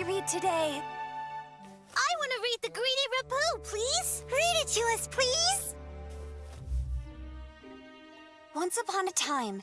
I read today? I want to read The Greedy Rapu, please. Read it to us, please. Once upon a time,